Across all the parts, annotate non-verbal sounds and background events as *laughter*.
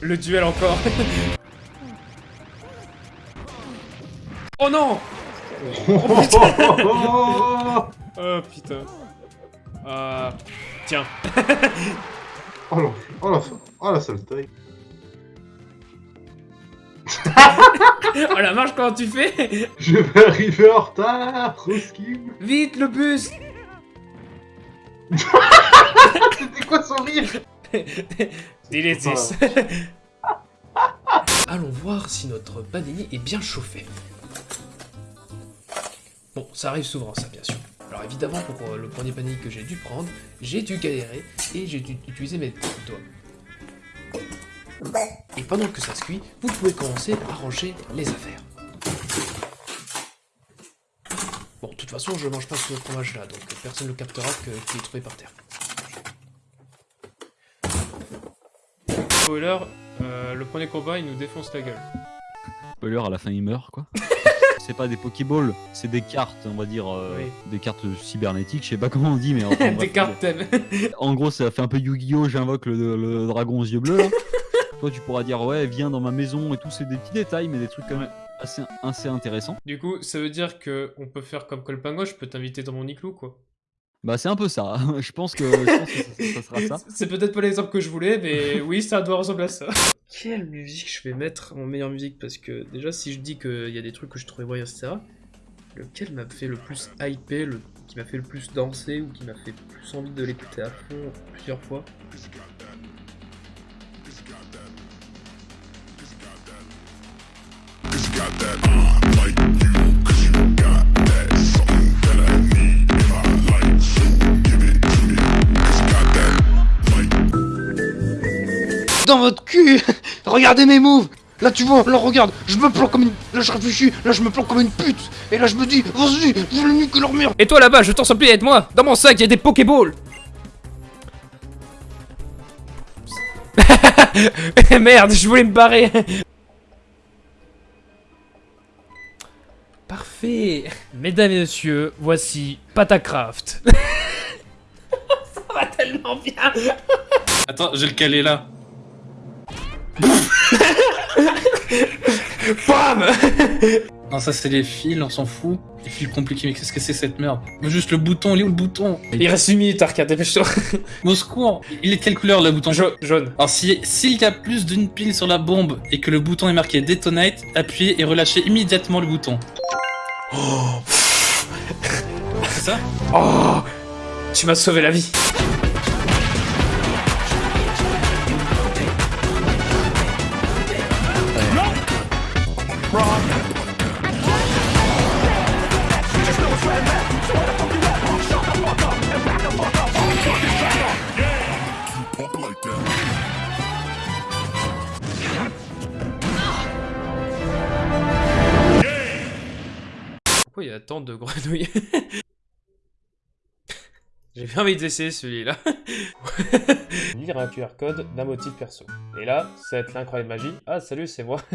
Le duel encore. oh non oh *laughs* Oh putain. Ah. tiens. la, oh la, oh la sale taille. *laughs* Oh la marche comment tu fais *laughs* Je vais arriver en retard. Vite le bus C'était quoi son rire? *laughs* Allons voir si notre panini est bien chauffé. Bon, ça arrive souvent ça bien sûr. Alors évidemment pour euh, le premier panini que j'ai dû prendre, j'ai dû galérer et j'ai dû utiliser mes doigts. Et pendant que ça se cuit, vous pouvez commencer à ranger les affaires. Bon, de toute façon, je mange pas ce fromage-là, donc personne ne le captera que qu'il est trouvé par terre. Spoiler, euh, le premier combat, il nous défonce la gueule. Spoiler, à la fin il meurt quoi. *laughs* c'est pas des Pokéballs, c'est des cartes, on va dire, euh, Oui. des cartes cybernétiques, je sais pas comment on dit, mais enfin, *laughs* Des bref, cartes thème. En gros, ça fait un peu Yu-Gi-Oh! J'invoque le, le dragon aux yeux bleus. Là. *laughs* Toi, tu pourras dire, ouais, viens dans ma maison et tout. C'est des petits détails, mais des trucs quand même assez, assez intéressants. Du coup, ça veut dire que on peut faire comme Colpango, je peux t'inviter dans mon igloo, quoi. Bah, c'est un peu ça. *laughs* je pense que, je *laughs* pense que ça, ça sera ça. C'est peut-être pas l'exemple que je voulais, mais *laughs* oui, ça doit ressembler à ça. Quelle musique je vais mettre en meilleure musique? Parce que déjà, si je dis qu'il y a des trucs que je trouvais moyens, etc., lequel m'a fait le plus hyper, le... qui m'a fait le plus danser, ou qui m'a fait plus envie de l'écouter à fond plusieurs fois? Dans votre cul. *laughs* Regardez mes moves. Là tu vois, là regarde, je me plante comme une... Là je réfléchis, là je me plante comme une pute. Et là je me dis, vas-y, je le nique leur mur Et toi là-bas, je t'en supplie, aide-moi. Dans mon sac, il y a des Pokéballs. *laughs* Merde, je voulais me barrer. Parfait. Mesdames et messieurs, voici Patacraft. *laughs* Ça va tellement bien. Attends, j'ai le calé là. *laughs* Bam Non, ça c'est les fils, on s'en fout. Les fils compliqués, mais qu'est-ce que c'est cette merde Mais juste le bouton, il est où le bouton Il reste une minute, Arcade, dépêche-toi. *laughs* Au secours Il est de quelle couleur le bouton Ja- jaune. Alors si s'il y a plus d'une pile sur la bombe et que le bouton est marqué Detonate, appuyez et relâchez immédiatement le bouton. C'est ça? Oh Tu m'as sauvé la vie tant de grenouilles *laughs* J'ai bien envie d'essayer celui-là. *laughs* Lire un QR code d'un motif perso. Et là, ça va être l'incroyable magie. Ah, salut, c'est moi. *laughs*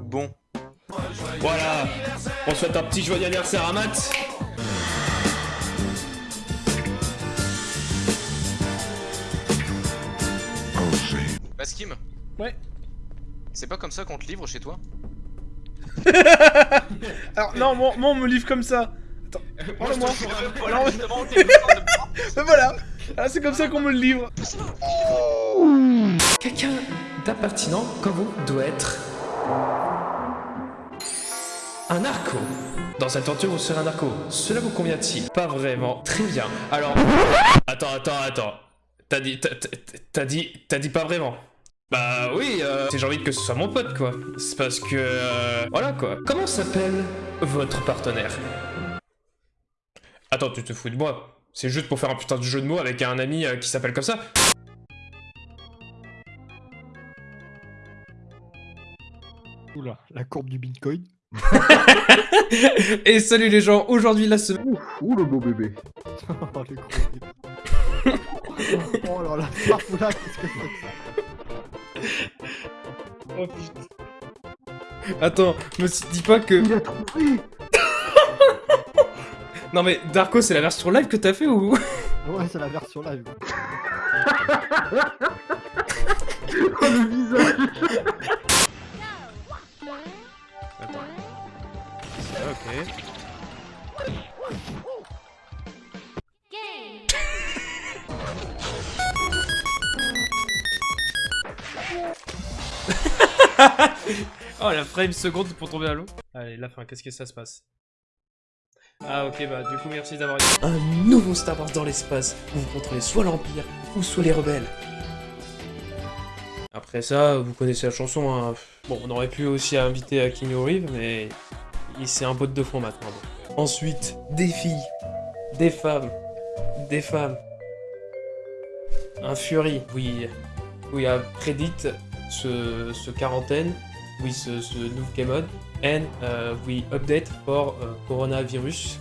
Bon. Voilà On souhaite un petit joyeux anniversaire à Matt Baskim Ouais. C'est pas comme ça qu'on te livre chez toi? *laughs* Alors, non, moi, moi, on me livre comme ça. Attends, prends-le-moi. Justement, Ben *laughs* voilà. Ah, c'est comme ça qu'on me le livre. Quelqu'un d'impertinent comme vous doit être... Un narco. Dans cette aventure, vous serez un narco. Cela vous convient-il? Pas vraiment. Très bien. Alors... Attends, attends, attends. T'as dit... T'as dit... T'as dit pas vraiment bah oui, euh, j'ai envie que ce soit mon pote quoi. C'est parce que... euh, voilà quoi. Comment s'appelle votre partenaire Attends, tu te fous de moi C'est juste pour faire un putain de jeu de mots avec un ami euh, qui s'appelle comme ça Oula, la courbe du bitcoin. Et salut les gens, aujourd'hui la semaine... Ouf, ouh le beau bébé. oh, le gros Oh là là, qu'est-ce que c'est que ça Oh *laughs* putain. Attends, me dis pas que... Il a trouvé *laughs* Non mais Darko c'est la version live que t'as fait ou... *laughs* Ouais, c'est la version live. Oh le visage Attends. Ok. Oh la frame seconde pour tomber à l'eau. Allez, la fin, qu'est-ce que ça se passe? Ah ok, bah du coup merci d'avoir... Un nouveau Star Wars dans l'espace, où vous contrôlez soit l'Empire, ou soit les rebelles. Après ça, vous connaissez la chanson, hein. Bon, on aurait pu aussi inviter à Keanu Reeves, mais il c'est un pote de fond maintenant. Ensuite, des filles, des femmes, des femmes. Un Fury, oui, we have predit ce, ce quarantaine with the, the new game mode and uh, we update for uh, coronavirus.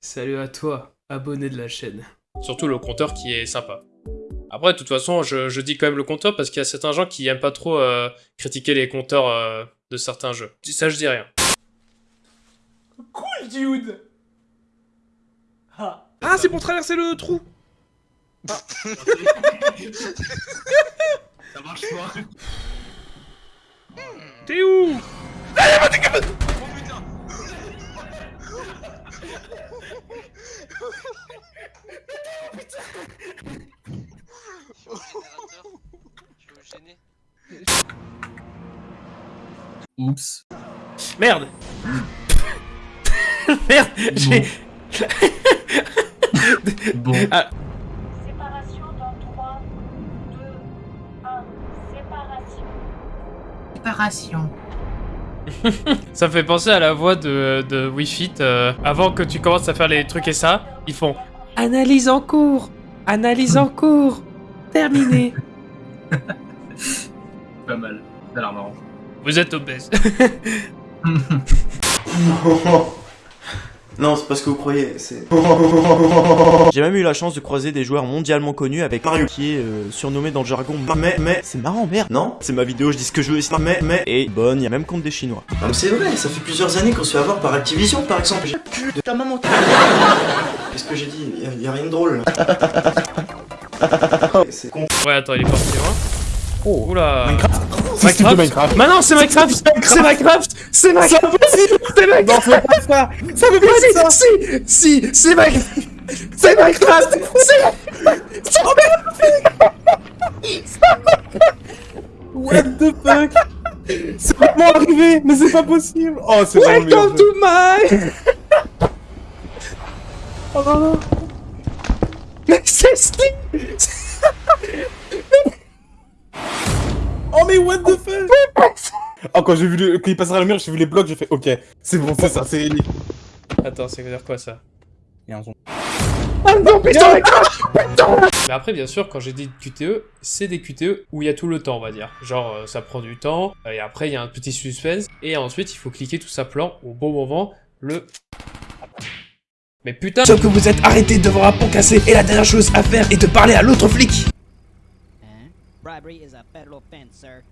Salut à toi, abonné de la chaîne. Surtout le compteur qui est sympa. Après, de toute façon, je, je dis quand même le compteur parce qu'il y a certains gens qui aiment pas trop euh, critiquer les compteurs euh, de certains jeux. Ça, je dis rien. Cool, dude Ah, ah c'est pour traverser le trou. Ça marche pas. T'es où? Oh putain Oups. Merde. *laughs* Merde J'ai... *laughs* Bon. *laughs* Séparation dans 3, 2, 1. Séparation. Séparation. *laughs* Ça me fait penser à la voix de, de Wii Fit. euh, avant que tu commences à faire les trucs et ça, ils font Analyse en cours Analyse en cours Terminé *laughs* Pas mal. Ça a l'air marrant. Vous êtes obèse. Non, c'est pas ce que vous croyez, c'est... *laughs* J'ai même eu la chance de croiser des joueurs mondialement connus avec Mario, qui est euh, surnommé dans le jargon Mais, mais, c'est marrant, merde, non C'est ma vidéo, je dis ce que je veux, c'est mais, mais, et bonne, y a même contre des Chinois. Non mais c'est vrai, ça fait plusieurs années qu'on se fait avoir par Activision, par exemple. J'ai cul de ta maman. Qu'est-ce que j'ai dit? Y a, y a rien de drôle. *laughs* c'est con. Ouais, attends, il est parti loin. Oh. Oula. Minecraft Minecraft Minecraft Mais non, c'est Minecraft C'est Minecraft C'est Minecraft C'est Minecraft Non, pas ça Ça veut pas si, si, si, c'est Minecraft C'est Minecraft C'est What the fuck C'est vraiment arrivé Mais c'est pas possible Oh, c'est vraiment Welcome to my Oh non, non Mais c'est Steam Oh mais what the fuck? Oh quand j'ai vu le... quand il passera le mur, j'ai vu les blocs, j'ai fait ok, c'est bon, c'est ça, c'est réuni. Attends, ça veut dire quoi ça? Et un son. Ah non, putain, Mais après, bien sûr, quand j'ai dit QTE, c'est des QTE où il y a tout le temps, on va dire. Genre, euh, ça prend du temps, et après, il y a un petit suspense, et ensuite, il faut cliquer tout ça plan au bon moment, le... Mais putain Sauf que vous êtes arrêté devant un pont cassé, et la dernière chose à faire est de parler à l'autre flic Bribery is a federal offense, sir.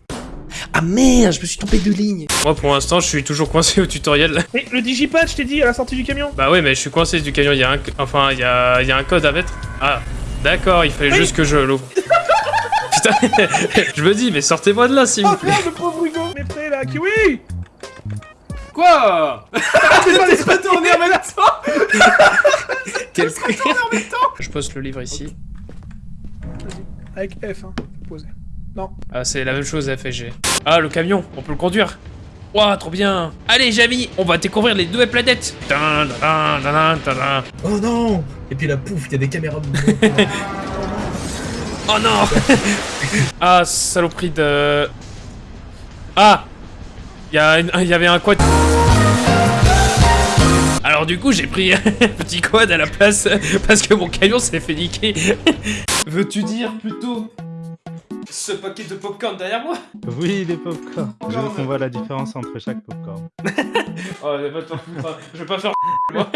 Ah merde, je me suis trompé de ligne Moi, pour l'instant, je suis toujours coincé au tutoriel. *laughs* Mais le digipad, je t'ai dit, à la sortie du camion Bah ouais, mais je suis coincé du camion, il y a un... Enfin, il y a, il y a un code à mettre. Ah, d'accord, il fallait juste que je l'ouvre. *laughs* Putain, *laughs* je me dis, mais sortez-moi de là, s'il vous Oh plaît. merde, le pauvre Hugo Mais prêt là, Kiwi Quoi T'es pas laissé tourner en même temps Quel Je poste le livre ici. Avec F, hein, posé. Non. Ah, c'est la même chose, F et G. Ah, le camion, on peut le conduire. Ouah, trop bien. Allez, Jamy, on va découvrir les nouvelles planètes. Dun, dun, dun, dun, dun, dun. Oh non Et puis la pouf, il y a des caméras de *laughs* Oh non *laughs* Ah, saloperie de... Ah Il y, a une- il y avait un quad... Alors du coup, j'ai pris *laughs* un petit quad à la place parce que mon camion s'est fait niquer. Veux-tu dire plutôt ce paquet de popcorn derrière moi? Oui, les popcorn. Je veux qu'on voit la différence entre chaque popcorn. *laughs* Oh, va t'en foutre, hein. je vais pas faire *laughs* moi.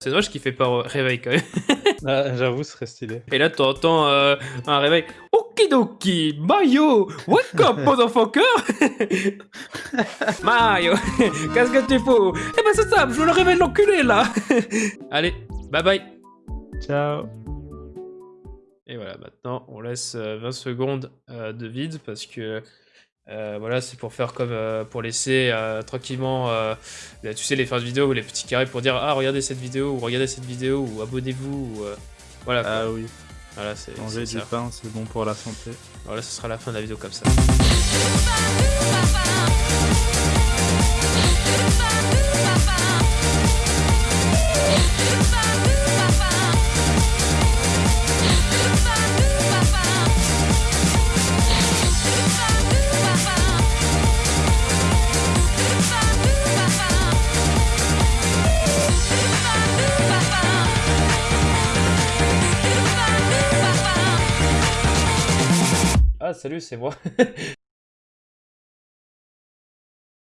C'est dommage qu'il fait pas réveil quand même. Ah, J'avoue, ce serait stylé. Et là, t'entends euh, un réveil. Oh Okidoki, Mario, wake up, *laughs* motherfucker? *laughs* Mario, *laughs* qu'est-ce que tu fous? Eh ben c'est ça, je veux le réveiller l'enculé là Allez, bye bye Ciao. Et voilà, maintenant on laisse euh, 20 secondes euh, de vide parce que euh, voilà, c'est pour faire comme euh, pour laisser euh, tranquillement, euh, là, tu sais, les fins de vidéo ou les petits carrés pour dire ah regardez cette vidéo ou regardez cette vidéo ou abonnez-vous ou euh, voilà. Ah oui. Voilà, c'est Manger du ça. pain, c'est bon pour la santé. Voilà, ce sera la fin de la vidéo comme ça. Salut, c'est moi.